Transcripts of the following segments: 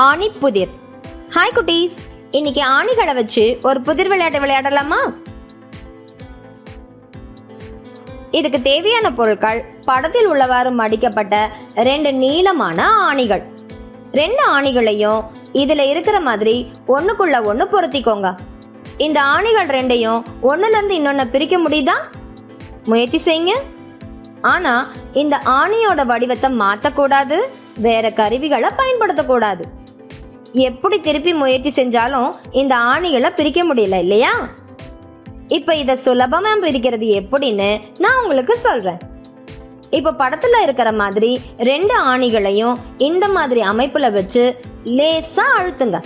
ஆணி புதிர். ஹாய் குட்டீஸ். இன்னைக்கு ஆணிகளை வச்சு ஒரு புதிர் விளையாட்டு விளையாடலாமா? இதுக்கு தேவையான பொருட்கள் படத்தில் உள்ளவாறு மடிக்கப்பட்ட ரெண்டு நீளமான ஆணிகள். ரெண்டு ஆணிகளையும் இதுல இருக்கிற மாதிரி ஒண்ணுக்குள்ள ஒண்ணு பொருத்திக்கோங்க. இந்த ஆணிகள் ரெண்டையும் ஒண்ணுல இருந்து இன்னொன்னு பிரிக்க முடியுதா? முயற்சி செய்யுங்க. ஆனா இந்த ஆணியோட வடிவத்தை மாத்தக்கூடாது வேற கருவிகளை பயன்படுத்தக்கூடாது. எப்படி திருப்பி முயற்சி செஞ்சாலும் இந்த ஆணிகளை பிரிக்க முடியல இல்லையா? இப்போ இதை சுலபமாக பிரிக்கிறது எப்படின்னு நான் உங்களுக்கு சொல்றேன். இப்போ படத்துல இருக்கிற மாதிரி ரெண்டு ஆணிகளையும் இந்த மாதிரி அமைப்புல வச்சு லேசா அழுத்துங்க.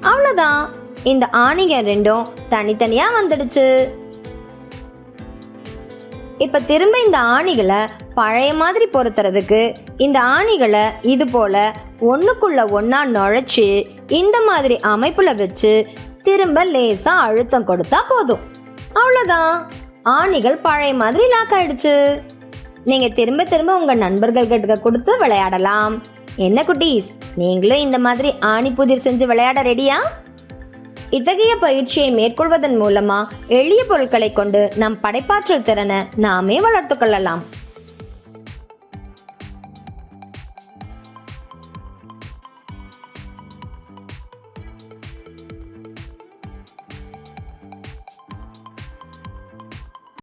அவ்வளோதான் இந்த ஆணிகள் ரெண்டும் தனித்தனியா வந்துடுச்சு. இப்போ திரும்ப இந்த ஆணிகளை பழைய மாதிரி பொருத்துறதுக்கு இந்த ஆணிகளை இது போல் ஒண்ணுக்குள்ள ஒன்றா நுழைச்சி இந்த மாதிரி அமைப்பில் வச்சு திரும்ப லேசாக அழுத்தம் கொடுத்தா போதும். அவ்வளோதான் ஆணிகள் பழைய மாதிரி லாக் ஆயிடுச்சு. நீங்கள் திரும்ப திரும்ப உங்கள் நண்பர்கள் கிட்ட கொடுத்து விளையாடலாம். என்ன குட்டீஸ்? நீங்களும் இந்த மாதிரி ஆணி புதிர் செஞ்சு விளையாட ரெடியா இத்தகைய பயிற்சியை மேற்கொள்வதன் மூலமா எளிய பொருட்களை கொண்டு நம் படைப்பாற்றல் திறனை நாமே வளர்த்துக்கொள்ளலாம்